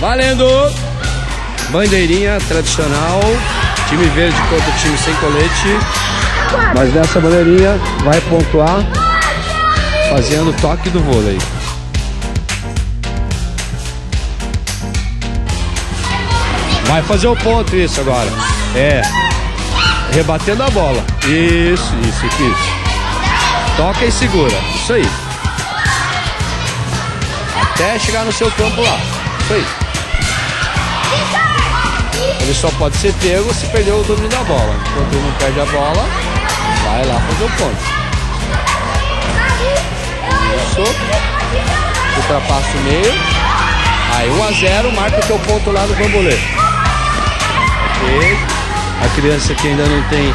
Valendo! Bandeirinha tradicional. Time verde contra time sem colete. Mas nessa bandeirinha vai pontuar fazendo toque do vôlei. Vai fazer o ponto isso agora. É. Rebatendo a bola. Isso, isso, isso. Toca e segura. Isso aí. Até chegar no seu campo lá. Isso aí. Ele só pode ser pego se perder o domínio da bola. Enquanto ele não perde a bola, vai lá fazer o ponto. Isso. Ultrapassa o meio. Aí 1 a 0 marca o teu ponto lá no bambolê. Ok. A criança que ainda não tem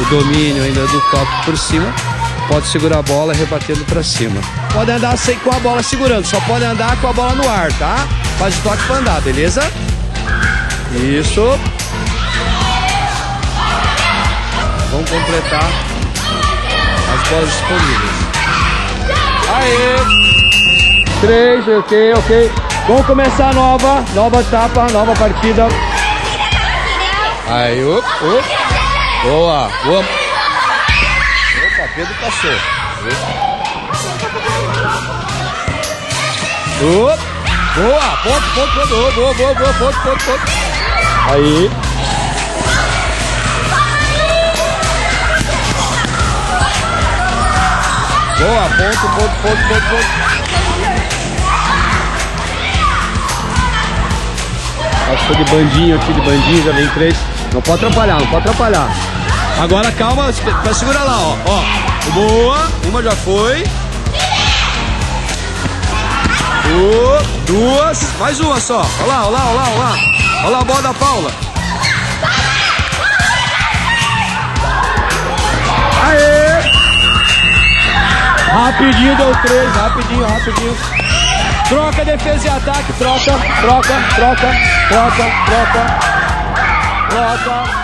o domínio ainda do toque por cima, pode segurar a bola rebatendo para cima. Pode andar sem com a bola segurando, só pode andar com a bola no ar, tá? Faz o toque para andar, beleza? Isso. Vamos completar as bolas disponíveis. Aê! Três, ok, ok. Vamos começar a nova, nova etapa, nova partida. Aí, up. Boa, boa. Opa, Pedro passou. Up. Boa, ponto, ponto, ponto. Boa, boa, boa, ponto, ponto, ponto. Aí. Boa, ponto, ponto, ponto, ponto, ponto. Que de bandinho aqui, de bandinho, já vem três. Não pode atrapalhar, não pode atrapalhar. Agora calma, pra segurar lá, ó. ó. Boa, uma já foi. Duas, mais uma só. Olha lá, olha lá, olha lá, olha lá. Olha lá a bola da Paula. Aê! Rapidinho deu três, rapidinho, rapidinho. Troca defesa e ataque, troca, troca, troca, troca, troca, troca.